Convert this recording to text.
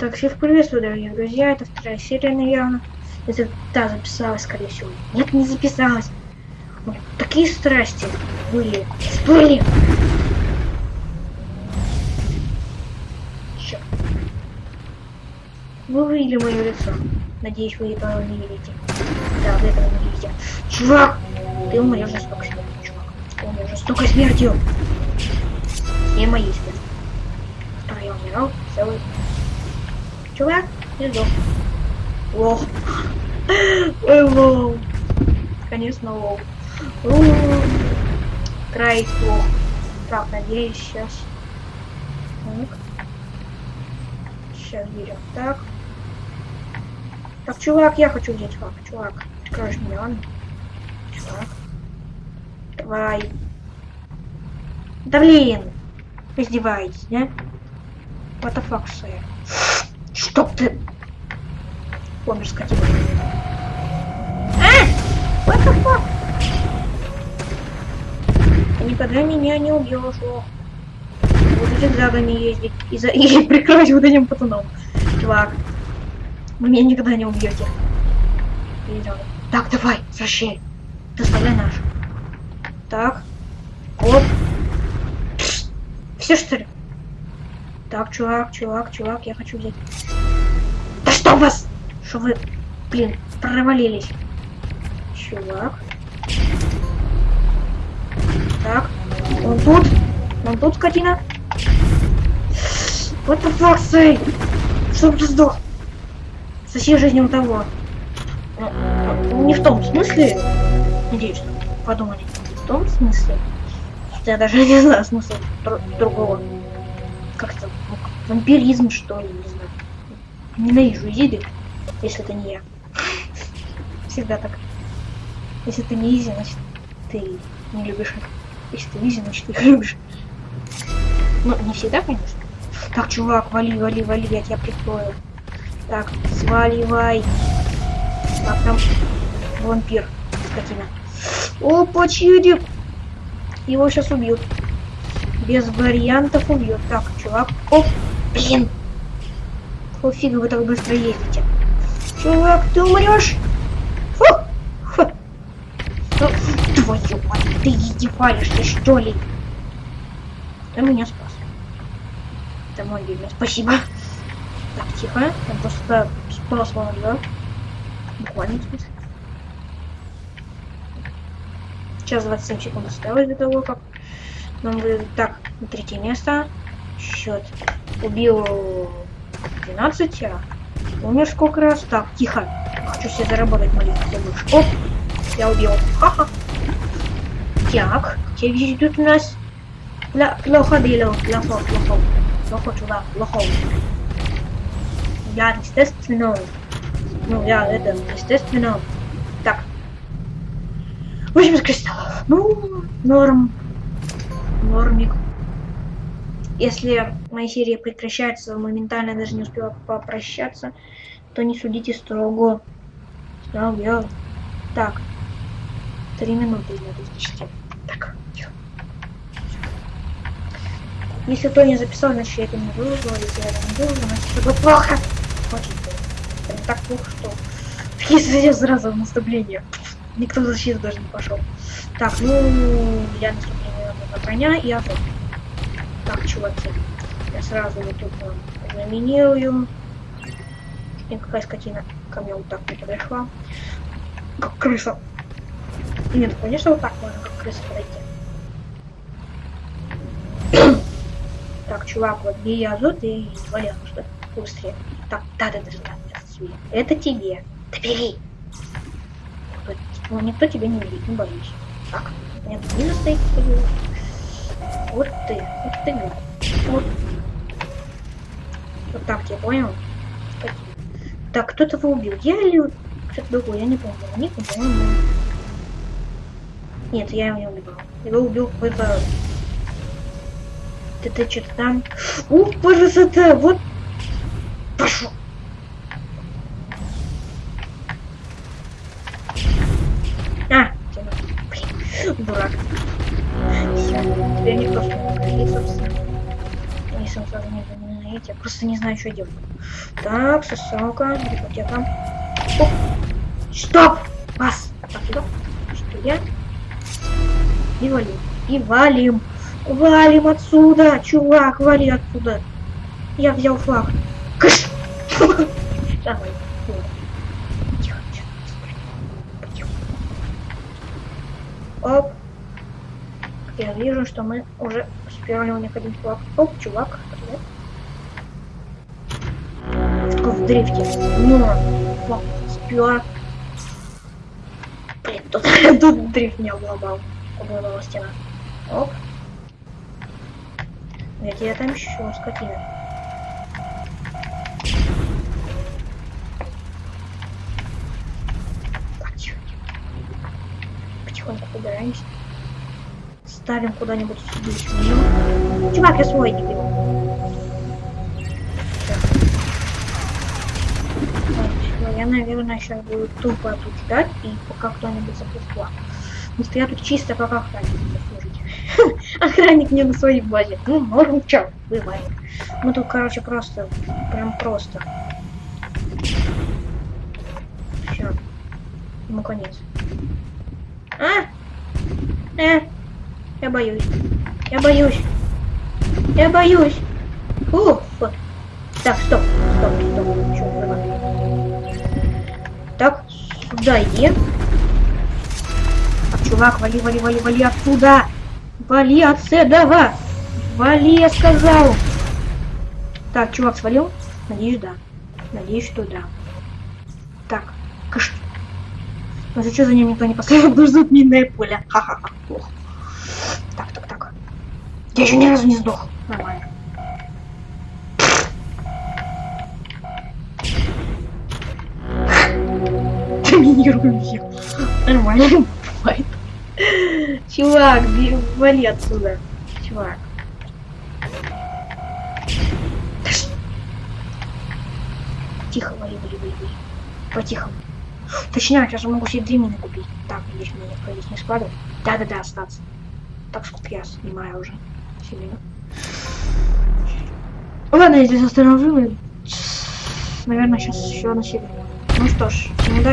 Так, всех приветствую, дорогие друзья. Это вторая серия, наверное. Это та записалась, скорее всего. Нет, не записалась. Вот такие страсти были. Были. Черт. Вы увидели мое лицо. Надеюсь, вы этого не видите. Да, вы этого не видите. Чувак! Ты умрешь жестоко смертью, чувак. Ты умрешь жестокой смертью. Не моей смертью. Которой я умирал целый чувак и сдох. Лох. Ой, лол. Конечно, лол. Край лох. Так, надеюсь, сейчас. Так. Сейчас берем. Так. Так, чувак, я хочу взять чувак. Чувак, откроешь меня, ладно? Чувак. Давай. Да блин! Издеваетесь, да? What the fuck, sir? Чтоб ты... Помнишь, скотина. А! What the fuck? Ты никогда меня не убьешь, ох. Буду зигзагами ездить и, за... и прикрывать вот этим пацаном. Чувак, вы меня никогда не убьете. Так, давай, возвращай. Доставляй наш. Так. Оп. Все что ли? Так, чувак, чувак, чувак, я хочу взять. Да что у вас? Что вы, блин, провалились? Чувак. Так, он тут. Он тут, скотина. What the fuck, say? Чтоб ты сдох. Соси жизнь у того. Ну, не в том смысле. Надеюсь, подумали. В том смысле. Я даже не знаю смысла другого как-то вампиризм, что ли, не знаю. Ненавижу easy, если это не я. Всегда так. Если ты не easy, значит ты не любишь их. Если ты easy, значит ты их любишь. Ну, не всегда, конечно. Так, чувак, вали, вали, вали, я тебя прикрою. Так, сваливай. Так, там вампир, скотина. Опа, чудик! Его сейчас убьют без вариантов убьет. Так, чувак. О, блин. Фу, фига вы так быстро ездите. Чувак, ты умрешь? Фу. Фу. Ну, твою мать, ты издеваешься, что ли? Ты меня спас. Это мой любимый. Спасибо. Так, тихо. Я просто спас вам, да? Буквально смысле. Сейчас 27 секунд осталось до того, как нам выдают так, на третье место. Счет. Убил 12, а умер сколько раз. Так, тихо. Хочу себе заработать маленький мышь. Оп! Я убил. Ха-ха. Так, где ведут у нас? Плохо делал. Плохо, плохо. Плохо, чувак, плохо. Я, естественно. Ну, я это, естественно. Так. 80 кристаллов. Ну, норм нормик. Если моя серия прекращается, моментально даже не успела попрощаться, то не судите строго. Да, я... Так. Три минуты из 10. Так. Если кто не записал, значит я это не выложил. Если я это не выложил, значит это плохо. Очень плохо. Это так плохо, что... Если сразу в наступление. Никто в защиту даже не пошел. Так, ну, я наступление на коня и охоту. Так, чуваки, я сразу вот тут вам номинирую. И какая скотина ко мне вот так не подошла. Как крыса. Нет, конечно, вот так можно, как крыса подойти. так, чувак, вот бей я азот и валял, что быстрее. Так, да, да, это тебе. Да бери. Ну, никто тебя не видит, не боюсь. Так, нет, не стоит, вот ты, вот ты, вот. Вот так, я понял? Так, кто-то его убил. Я или кто-то другой, я не помню. Ник, по-моему. Нет, я его не убил. Его убил какой-то... Ты, ты что-то там... Ух, красота! Вот... Пошел! А, блин, дурак. Что не говорит, собственно. Они сам сразу не Нет, я просто не знаю, что делать. Так, сосалка, библиотека. Оп. Стоп! Вас! Так, сюда. Что я? И валим. И валим. Валим отсюда! Чувак, вали отсюда! Я взял флаг. Кыш! Давай. Оп. Я вижу, что мы уже успели у них один флаг. Оп, чувак, привет. В дрифте. Флаг спер. Блин, тут, тут дрифт не обломал. Обломала стена. Оп. Где я там еще скотина? Потихоньку убираемся. Ставим куда-нибудь мину. Чувак, я свой не беру. Я, наверное, сейчас буду тупо тут ждать, и пока кто-нибудь запустил. Потому что я тут чисто как охранник служить. Охранник не на своей базе. Ну, норм, чё, бывает. Мы тут, короче, просто, прям просто. Все. Ему конец. А? Э? Я боюсь. Я боюсь. Я боюсь. Ух. вот. Так, стоп, стоп, стоп. Чё? Так, сюда иди. Так, чувак, вали, вали, вали, вали отсюда. Вали отсюда. Вали, я сказал. Так, чувак свалил? Надеюсь, да. Надеюсь, что да. Так, кыш. Ну что за ним никто не поставил, потому что минное поле. Ха-ха-ха. Плохо. Я еще ни разу не сдох. Нормально. Доминируем всех. Нормально. Бывает. Чувак, вали отсюда. Чувак. Тихо, вали, вали, вали, вали. По-тихому. Точняк, я же могу себе две мины купить. Так, здесь мне здесь не складывать. Да-да-да, остаться. Так, сколько я снимаю уже. Сильно. Ладно, я здесь остановлю. Наверное, сейчас еще на. Ну что ж, удачи.